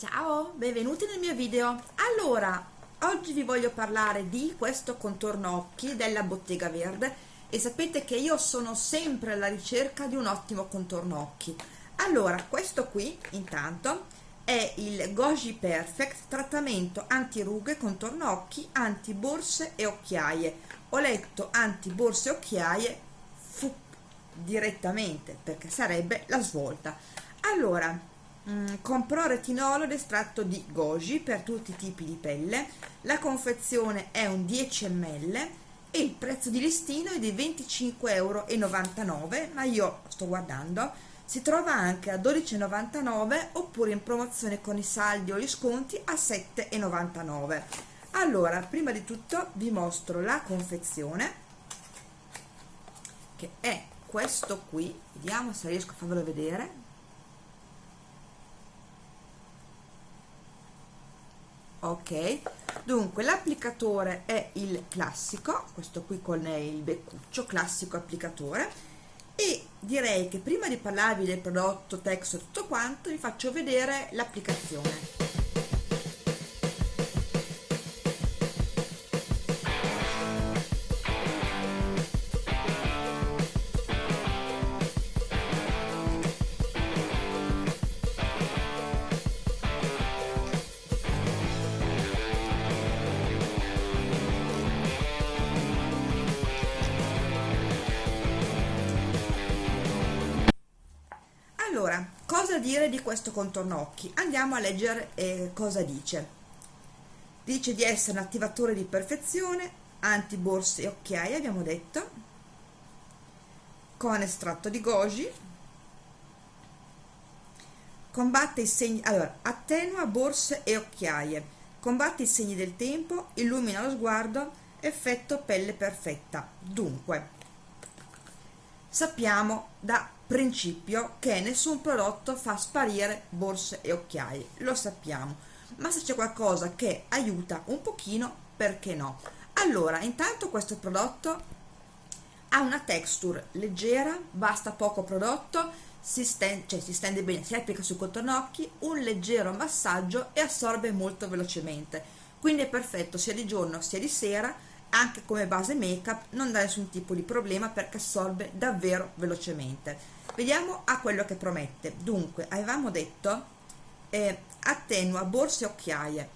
Ciao, benvenuti nel mio video. Allora, oggi vi voglio parlare di questo contorno occhi della Bottega Verde e sapete che io sono sempre alla ricerca di un ottimo contorno occhi. Allora, questo qui, intanto, è il Goji Perfect trattamento anti-rughe, contorno occhi, anti-borse e occhiaie. Ho letto anti-borse e occhiaie direttamente perché sarebbe la svolta. Allora, Mm, comprò retinolo ed estratto di goji per tutti i tipi di pelle. La confezione è un 10 ml e il prezzo di listino è di 25,99 euro ma io sto guardando si trova anche a 12,99 oppure in promozione con i saldi o gli sconti a 7,99 allora prima di tutto vi mostro la confezione che è questo qui. Vediamo se riesco a farvelo vedere ok. Dunque l'applicatore è il classico questo qui con il beccuccio classico applicatore e direi che prima di parlarvi del prodotto text e tutto quanto vi faccio vedere l'applicazione cosa dire di questo contorno occhi? Andiamo a leggere eh, cosa dice. Dice di essere un attivatore di perfezione anti borse e occhiaie abbiamo detto. Con estratto di goji. Combatte i segni allora attenua borse e occhiaie. Combatte i segni del tempo illumina lo sguardo effetto pelle perfetta. Dunque sappiamo da principio che nessun prodotto fa sparire borse e occhiaie lo sappiamo. Ma se c'è qualcosa che aiuta un pochino perché no? Allora intanto questo prodotto ha una texture leggera basta poco prodotto si stende, cioè si stende bene si applica sul contorno occhi un leggero massaggio e assorbe molto velocemente. Quindi è perfetto sia di giorno sia di sera anche come base make up non dà nessun tipo di problema perché assorbe davvero velocemente. Vediamo a quello che promette. Dunque avevamo detto eh, attenua borse e occhiaie.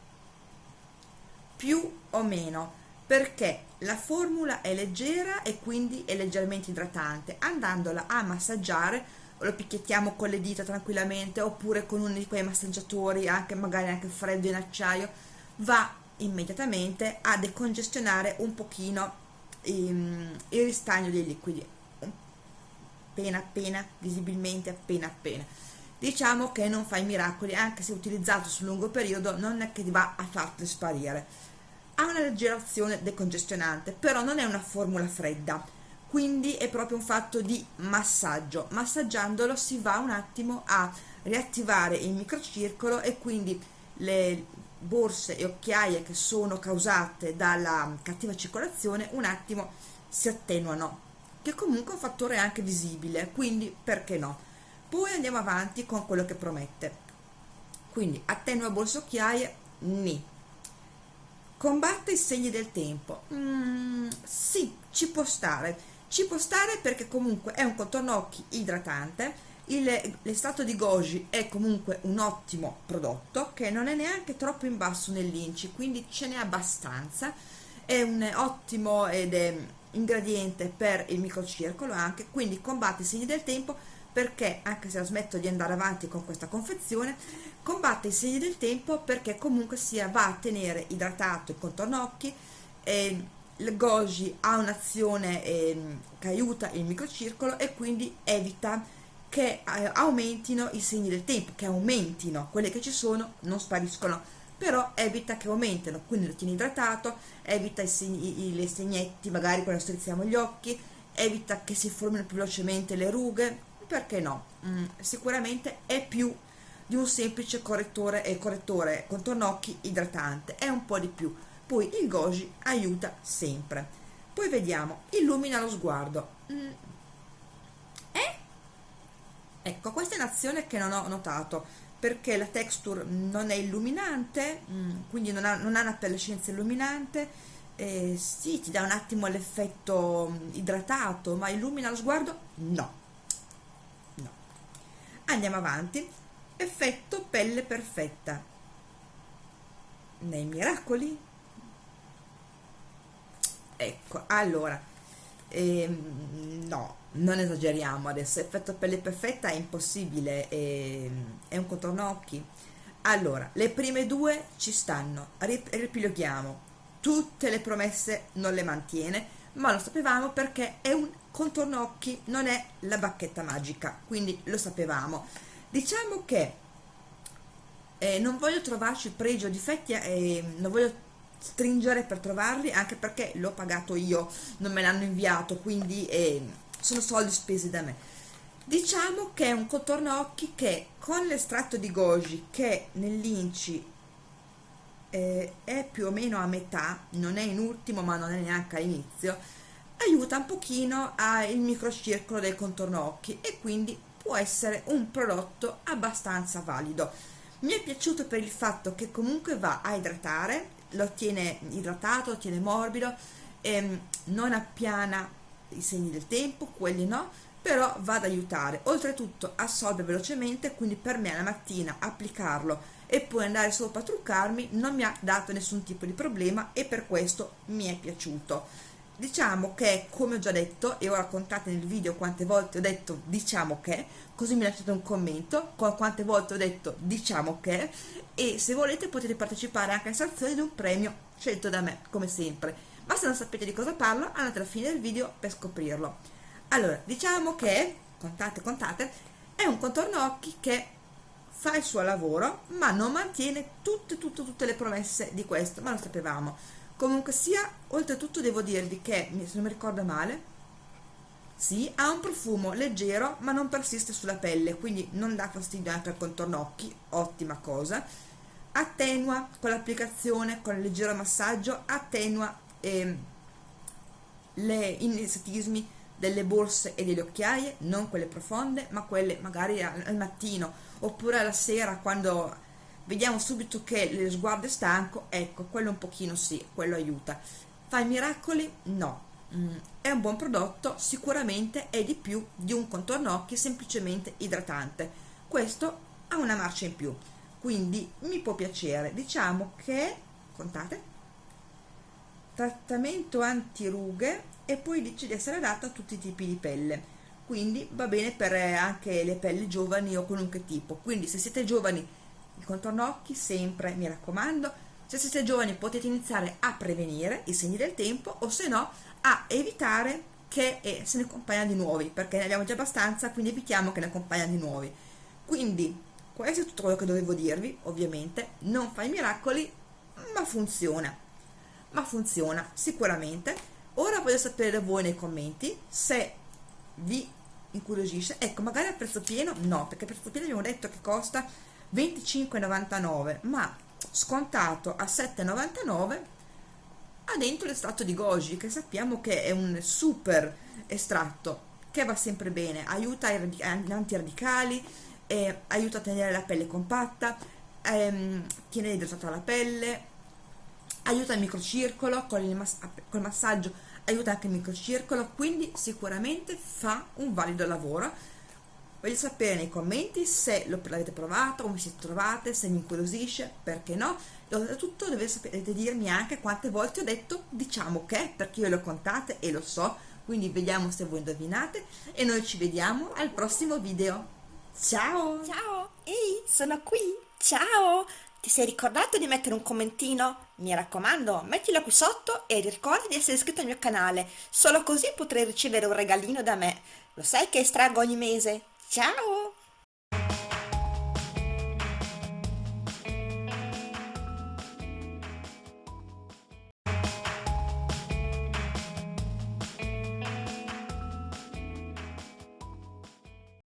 Più o meno perché la formula è leggera e quindi è leggermente idratante. Andandola a massaggiare lo picchiettiamo con le dita tranquillamente oppure con uno di quei massaggiatori anche magari anche freddo in acciaio va immediatamente a decongestionare un pochino il, il ristagno dei liquidi appena appena, visibilmente appena appena. Diciamo che non fa i miracoli, anche se utilizzato sul lungo periodo non è che va a farti sparire. Ha una leggera azione decongestionante, però non è una formula fredda, quindi è proprio un fatto di massaggio. Massaggiandolo si va un attimo a riattivare il microcircolo e quindi le borse e occhiaie che sono causate dalla cattiva circolazione un attimo si attenuano che comunque è un fattore anche visibile quindi perché no? Poi andiamo avanti con quello che promette. Quindi attenua borse occhiaie? Ni. Combatte i segni del tempo? Mm, sì ci può stare. Ci può stare perché comunque è un contorno occhi idratante l'estato di goji è comunque un ottimo prodotto che non è neanche troppo in basso nell'inci quindi ce n'è abbastanza. È un ottimo ed è ingrediente per il microcircolo anche quindi combatte i segni del tempo perché anche se la smetto di andare avanti con questa confezione combatte i segni del tempo perché comunque sia va a tenere idratato il contorno occhi eh, il goji ha un'azione eh, che aiuta il microcircolo e quindi evita che eh, aumentino i segni del tempo che aumentino quelli che ci sono non spariscono però evita che aumentino, quindi lo tieni idratato, evita i segni, i, le segnetti magari quando strizziamo gli occhi, evita che si formino più velocemente le rughe, perché no? Mm, sicuramente è più di un semplice correttore e correttore contorno occhi idratante, è un po' di più. Poi il goji aiuta sempre. Poi vediamo, illumina lo sguardo. Mm. Ecco, questa è un'azione che non ho notato perché la texture non è illuminante mm, quindi non ha, non ha una perescenza illuminante eh, sì ti dà un attimo l'effetto mm, idratato ma illumina lo sguardo? No. No. Andiamo avanti. Effetto pelle perfetta. Nei miracoli. Ecco allora ehm, no non esageriamo adesso effetto pelle perfetta è impossibile è, è un contorno occhi. Allora le prime due ci stanno ripiloghiamo tutte le promesse non le mantiene ma lo sapevamo perché è un contorno occhi non è la bacchetta magica quindi lo sapevamo. Diciamo che eh, non voglio trovarci pregi o difetti eh, non voglio stringere per trovarli anche perché l'ho pagato io non me l'hanno inviato quindi eh, sono soldi spesi da me. Diciamo che è un contorno occhi che con l'estratto di goji che nell'inci eh, è più o meno a metà non è in ultimo ma non è neanche all'inizio aiuta un pochino al microcircolo del contorno occhi e quindi può essere un prodotto abbastanza valido. Mi è piaciuto per il fatto che comunque va a idratare lo tiene idratato, lo tiene morbido ehm, non appiana i segni del tempo, quelli no, però va ad aiutare. Oltretutto assorbe velocemente, quindi per me la mattina applicarlo e poi andare sopra a truccarmi non mi ha dato nessun tipo di problema e per questo mi è piaciuto. Diciamo che, come ho già detto, e ora contate nel video quante volte ho detto diciamo che, così mi lasciate un commento con quante volte ho detto diciamo che, e se volete potete partecipare anche a sanzione di un premio scelto da me, come sempre ma se non sapete di cosa parlo andate alla fine del video per scoprirlo. Allora diciamo che contate contate è un contorno occhi che fa il suo lavoro ma non mantiene tutte tutte tutte le promesse di questo ma lo sapevamo. Comunque sia oltretutto devo dirvi che se non mi ricordo male sì, ha un profumo leggero ma non persiste sulla pelle quindi non dà fastidio anche al contorno occhi ottima cosa. Attenua con l'applicazione con il leggero massaggio attenua eh, le inessatismi delle borse e delle occhiaie, non quelle profonde, ma quelle magari al, al mattino oppure alla sera quando vediamo subito che lo sguardo è stanco, ecco, quello un pochino sì, quello aiuta. Fa i miracoli? No. Mm, è un buon prodotto, sicuramente è di più di un contorno occhi semplicemente idratante. Questo ha una marcia in più, quindi mi può piacere. Diciamo che, contate, trattamento antirughe e poi dice di essere adatta a tutti i tipi di pelle. Quindi va bene per eh, anche le pelli giovani o qualunque tipo. Quindi se siete giovani il contorno occhi sempre mi raccomando. Se siete giovani potete iniziare a prevenire i segni del tempo o se no a evitare che eh, se ne accompagna di nuovi perché ne abbiamo già abbastanza quindi evitiamo che ne accompagna di nuovi. Quindi questo è tutto quello che dovevo dirvi ovviamente. Non fa i miracoli ma funziona ma funziona sicuramente. Ora voglio sapere voi nei commenti se vi incuriosisce. Ecco magari a prezzo pieno no perché a prezzo pieno abbiamo detto che costa 25,99 ma scontato a 7,99 ha dentro l'estratto di goji che sappiamo che è un super estratto che va sempre bene aiuta gli antiradicali eh, aiuta a tenere la pelle compatta ehm, tiene idratata la pelle aiuta il microcircolo con il mass col massaggio aiuta anche il microcircolo quindi sicuramente fa un valido lavoro. Voglio sapere nei commenti se l'avete provato come siete trovate se mi incuriosisce perché no? E oltretutto dovete dirmi anche quante volte ho detto diciamo che perché io le ho contate e lo so. Quindi vediamo se voi indovinate e noi ci vediamo al prossimo video. Ciao! Ciao! Ehi sono qui! Ciao ti sei ricordato di mettere un commentino? Mi raccomando, mettilo qui sotto e ricorda di essere iscritto al mio canale, solo così potrai ricevere un regalino da me. Lo sai che estraggo ogni mese? Ciao!